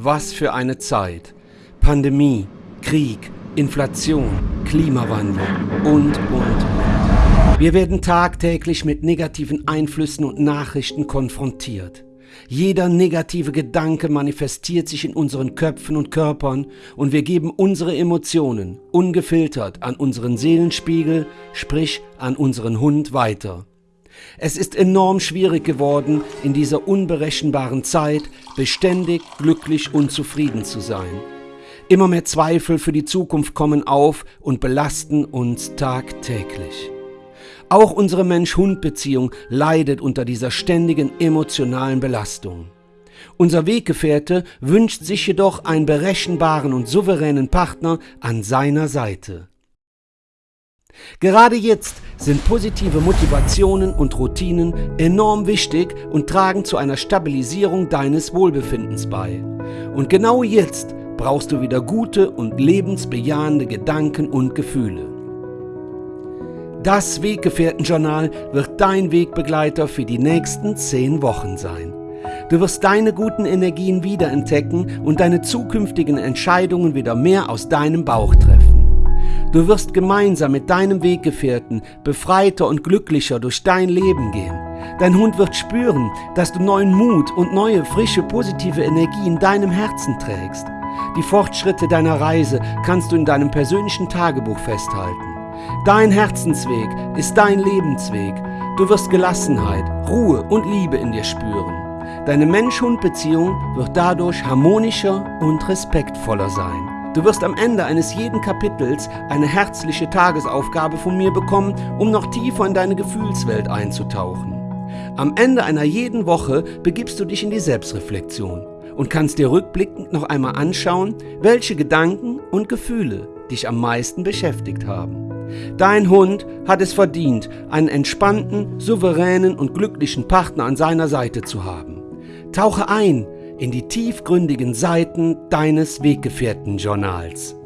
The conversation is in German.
Was für eine Zeit. Pandemie, Krieg, Inflation, Klimawandel und, und, und. Wir werden tagtäglich mit negativen Einflüssen und Nachrichten konfrontiert. Jeder negative Gedanke manifestiert sich in unseren Köpfen und Körpern und wir geben unsere Emotionen ungefiltert an unseren Seelenspiegel, sprich an unseren Hund weiter. Es ist enorm schwierig geworden, in dieser unberechenbaren Zeit beständig, glücklich und zufrieden zu sein. Immer mehr Zweifel für die Zukunft kommen auf und belasten uns tagtäglich. Auch unsere Mensch-Hund-Beziehung leidet unter dieser ständigen emotionalen Belastung. Unser Weggefährte wünscht sich jedoch einen berechenbaren und souveränen Partner an seiner Seite. Gerade jetzt sind positive Motivationen und Routinen enorm wichtig und tragen zu einer Stabilisierung deines Wohlbefindens bei. Und genau jetzt brauchst du wieder gute und lebensbejahende Gedanken und Gefühle. Das Weggefährtenjournal wird dein Wegbegleiter für die nächsten zehn Wochen sein. Du wirst deine guten Energien wiederentdecken und deine zukünftigen Entscheidungen wieder mehr aus deinem Bauch treffen. Du wirst gemeinsam mit deinem Weggefährten befreiter und glücklicher durch dein Leben gehen. Dein Hund wird spüren, dass du neuen Mut und neue, frische, positive Energie in deinem Herzen trägst. Die Fortschritte deiner Reise kannst du in deinem persönlichen Tagebuch festhalten. Dein Herzensweg ist dein Lebensweg. Du wirst Gelassenheit, Ruhe und Liebe in dir spüren. Deine Mensch-Hund-Beziehung wird dadurch harmonischer und respektvoller sein. Du wirst am Ende eines jeden Kapitels eine herzliche Tagesaufgabe von mir bekommen, um noch tiefer in deine Gefühlswelt einzutauchen. Am Ende einer jeden Woche begibst du dich in die Selbstreflexion und kannst dir rückblickend noch einmal anschauen, welche Gedanken und Gefühle dich am meisten beschäftigt haben. Dein Hund hat es verdient, einen entspannten, souveränen und glücklichen Partner an seiner Seite zu haben. Tauche ein in die tiefgründigen Seiten deines Weggefährten-Journals.